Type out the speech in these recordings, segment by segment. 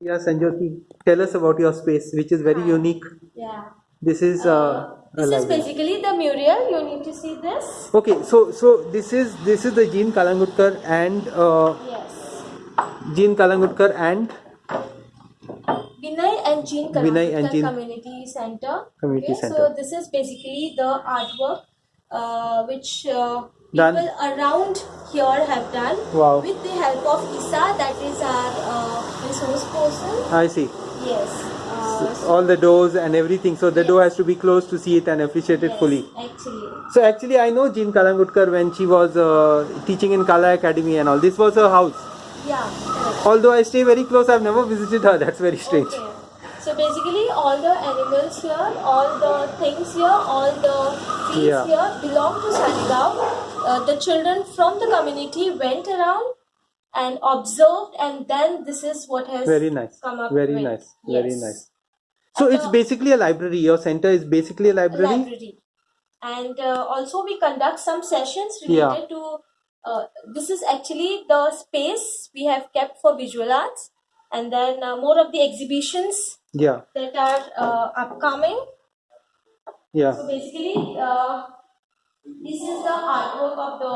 Yeah, Sanjoti, tell us about your space, which is very unique. Yeah. This is uh, a This is basically the mural. You need to see this. Okay, so so this is this is the Jean Kalangutkar and uh, Yes. Jean Kalangutkar and Vinay and Jean Vinay and Kalangutkar Jean- Community Center. Community okay, Center. So this is basically the artwork uh, which uh, Done. people around here have done Wow. with the help of Isa, that is our uh, resource person. I see Yes. Uh, so- all the doors and everything. So the door has to be closed to see it and appreciate it yes, fully. Actually. So actually, I know Jean Kalangutkar when she was uh, teaching in Kala Academy and all. This was her house. Yeah. Correct. Although I stay very close, I've never visited her. That's very strange. Okay. So basically, all the animals here, all the things here, all the trees Yeah. here belong to Saligaon. Uh, the children from the community went around and observed, and then this is what has Very nice. come up Very with. nice. Very nice. So And it's the- basically a library. Your center is basically a library. library. And uh, also, we conduct some sessions Yeah. related to. Uh, this is actually the space we have kept for visual arts, and then uh, more of the exhibitions Yeah. that are uh, upcoming. Yeah. So basically, uh, this is the artwork of the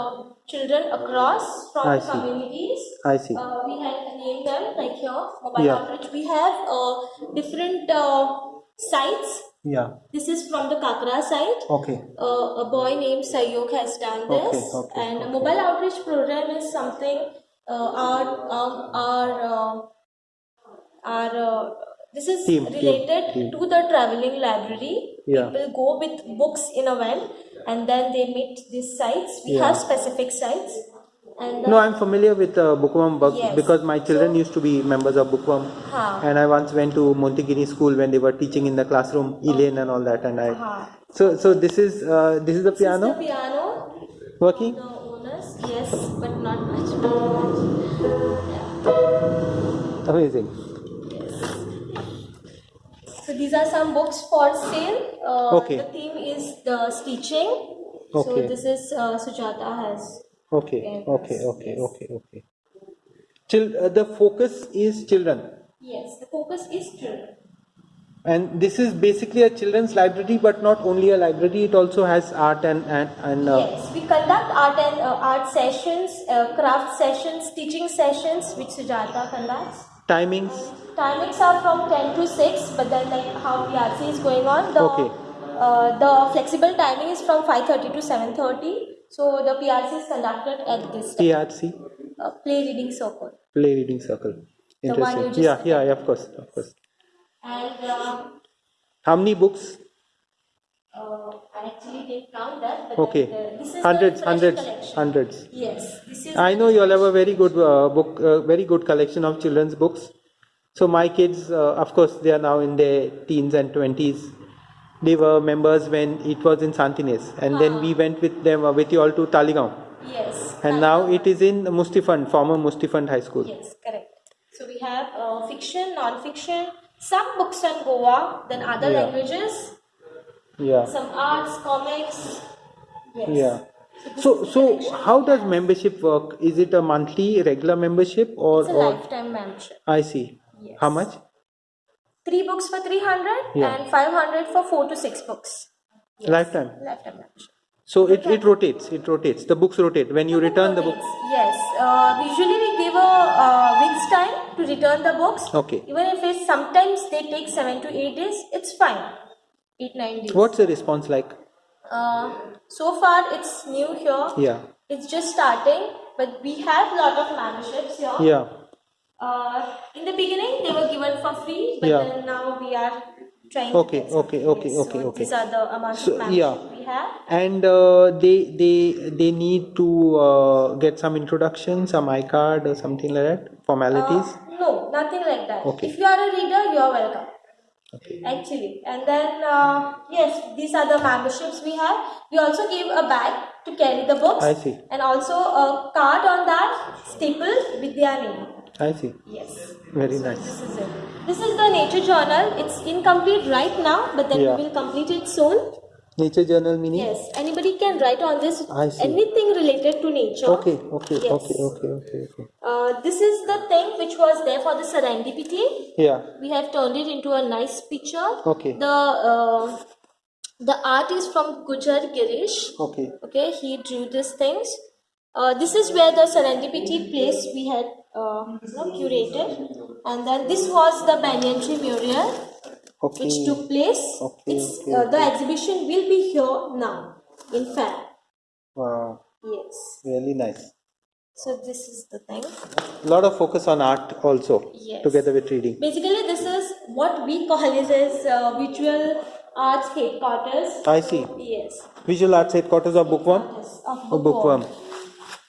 children across from I the see. communities. I see. Uh, we had named them like here, mobile Yeah. outreach. We have uh, different uh, sites. Yeah. This is from the Kakra site. Okay. Uh, a boy named Sayok has done this, Okay, okay, and okay. mobile outreach program is something uh, our um, our uh, our uh, this is Team, team, related team. to the traveling library. Yeah. People go with books in a van, and then they meet these sites. We Yeah. have specific sites, and uh, No, I'm familiar with uh, Bookworm Yes. because my children So- used to be members of Bookworm. Ha. And I once went to Montigini school when they were teaching in the classroom, Elaine and all that. And I, Ha. so so this is uh, this is the This is piano the piano. working. The owners, yes, but not much. Yeah. Amazing. So these are some books for sale. Uh, Okay. The theme is the stitching. So this is uh, Sujata has. Okay, Yes. okay, okay, okay, okay. Chil- uh, the focus is children, Yes, the focus is children. and this is basically a children's library, but not only a library; it also has art and and and. Uh, yes, we conduct art and uh, art sessions, uh, craft sessions, teaching sessions, which Sujata conducts. Timings. Timings are from 10 to 6, but then like how PRC is going on, the Okay. uh, the flexible timing is from 5:30 to 7:30. So the PRC is conducted at this time. PRC, Uh, play reading circle. play reading circle. The one you Interesting. Yeah, yeah, yeah, of course, of course. And uh, How many books? Uh, I actually that. But Okay, this is hundreds, hundreds, collection. hundreds. Yes, this is. I know you all have a very good uh, book, uh, very good collection of children's books. So my kids, uh, of course, they are now in their teens and twenties. They were members when it was in Santa Inez, and then we went with them uh, with you all to Taligaon, Yes. and now it is in Mustifund, former Mustifund High School. Yes, correct. So we have uh, fiction, non-fiction, some books on Goa, then other Yeah. languages, Yeah, some arts, comics. Yes. yeah. this So, so how does membership work? Is it a monthly, regular membership, or, It's a or lifetime membership. I see. Yes. How much? Three books for 300 Yeah. and 500 for four to six books. Lifetime. Lifetime membership. So it, it rotates. It rotates. The books rotate when you return the books. Yes. Uh, usually we give a uh, week's time to return the books. Okay. Even if it's sometimes they take seven to eight days, it's fine. Eight nine days. What's the response like? Uh, so far it's new here. Yeah. It's just starting, but we have a lot of memberships here. Yeah. Uh, in the beginning they were given for free, but Yeah. then now we are trying. Okay, some okay, free. okay, So okay, okay. These are the amount So, of membership yeah. we have. And uh, they they they need to uh, get some introduction, some iCard or something like that. Formalities. Uh, no, nothing like that. Okay. If you are a reader, you are welcome. Okay. Actually, and then uh, yes, these are the memberships we have. We also give a bag to carry the books. I see. And also a card on that stapled with their name. I see. Yes. Very So nice. This is it. This is the nature journal. It's incomplete right now, but then Yeah. we will complete it soon. Nature journal meaning? Yes, anybody can write on this anything related to nature. Okay, okay, Yes. okay, okay, okay, okay. Uh, this is the thing which was there for the serendipity. Yeah. We have turned it into a nice picture. Okay. The uh, the art is from Gujar Girish. Okay. Okay, he drew these things. Uh, this is where the serendipity place we had uh, you know, curated, and then this was the banyan tree mural Okay. which took place. Okay, It's okay, uh, the exhibition will be here now in Fab. Wow. Yes. Really nice. So this is the thing. A lot of focus on art also. Yes. Together with reading. Basically, this is what we call it as uh, visual arts headquarters. I see. Yes. Visual arts headquarters of bookworm? Yes, Of Or bookworm.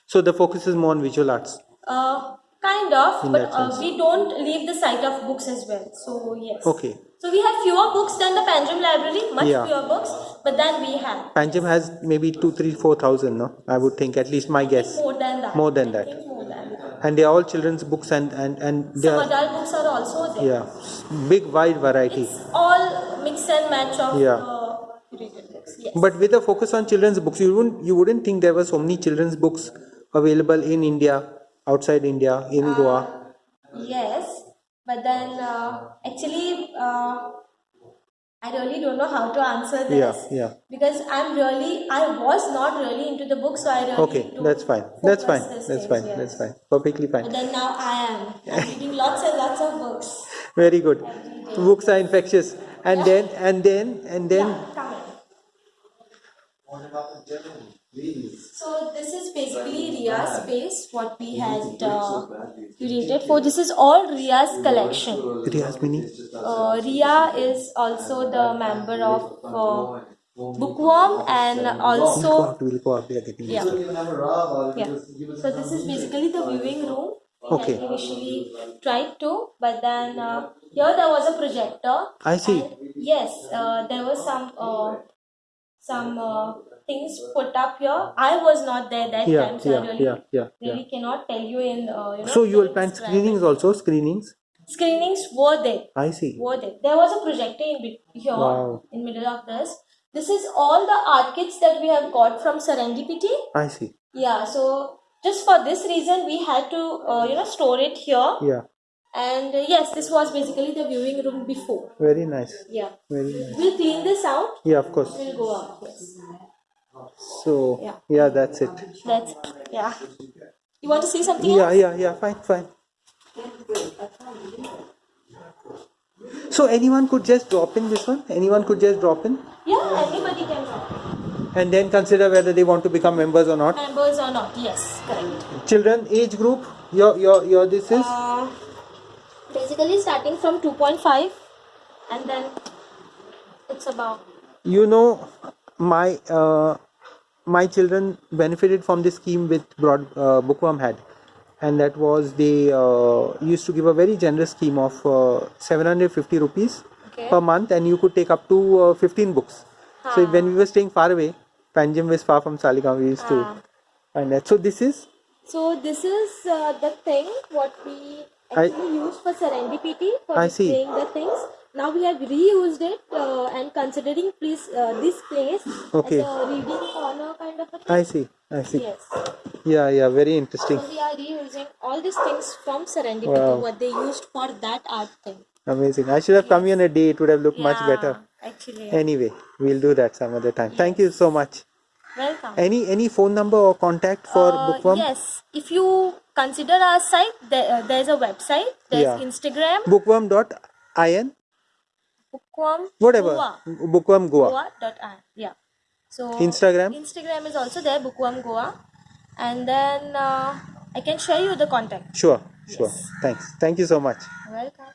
So the focus is more on visual arts. Uh, kind of, In but uh, we don't leave the side of books as well. So yes. Okay. So we have fewer books than the Panjim Library, much Yeah. fewer books, but then we have Panjim has maybe two, three, four thousand, no? I would think, at least my guess. more than that. More than that. more than that. And they are all children's books and, and, and Some are, adult books are also there. yeah, big wide variety. It's all mix and match of Yeah. books. Yes. But with a focus on children's books, you wouldn't, you wouldn't think there were so many children's books available in India, outside India, in Uh, Goa. Yes, but then uh, actually, uh, I really don't know how to answer this. Yeah, yeah. Because I'm really, I was not really into the book, so I really Okay, that's fine. That's fine. That's things, fine. yes. That's fine. Perfectly But fine. then now I am. I'm reading lots and lots of books. Very good. Books are infectious. And then, and then, and then, Yeah, come on. So this is basically Ria's space, what we had uh, curated for. This is all Ria's collection. Riyaz Mini. Uh, Ria is also the member of uh, Bookworm and also out, we'll go out. We are getting yeah yeah. So this is basically the viewing room. Okay. had initially tried to, but then uh, here there was a projector. I see. And yes, uh, there was some uh, some uh, things put up here. I was not there that Yeah, time, so yeah, I really yeah, yeah, yeah. really cannot tell you in uh, you know. So you will plan screenings also, screenings? Screenings were there. I see. were there. There was a projector in here Wow. in middle of this. This is all the art kits that we have got from Serendipity. I see. Yeah, so just for this reason we had to uh, you know store it here. Yeah. And uh, yes, this was basically the viewing room before. Very nice. Yeah, Very nice. we'll clean this out. Yeah, of course. We'll go out. Yes, So, Yeah. yeah, that's it. that's yeah. You want to see something? Yeah, else? yeah, yeah, fine, fine. So anyone could just drop in this one? Anyone could just drop in Yeah, anybody can drop. In. And then consider whether they want to become members or not. Members or not? Yes, correct. Children age group, your your your this is Uh, basically starting from 2.5 and then it's about you know my uh, my children benefited from this scheme with broad uh, bookworm had and that was they uh, used to give a very generous scheme of uh, 750 rupees Okay. per month and you could take up to uh, 15 books so when we were staying far away panjim was far from saligam we used to Ah. find that so this is So this is uh, the thing what we I- actually use for serendipity for I see. the things. Now we have reused it uh, and considering please uh, this place Okay. as a reading corner kind of a thing. i see i see Yes. yeah yeah very interesting So we are reusing all these things from serendipity Wow. what they used for that art thing. amazing i should have come here on a day it would have looked much better Actually. anyway we'll do that some other time thank you so much Welcome. any any phone number or contact for Uh, bookworm Yes, if you consider our site, there, uh, there's a website, there's Yeah. Instagram, bookworm.in bookworm, whatever Goa, bookworm goa Goa dot in. Yeah. So Instagram? Instagram is also there, bookworm Goa, and then uh, I can share you the contact. sure sure thanks thank you so much Welcome.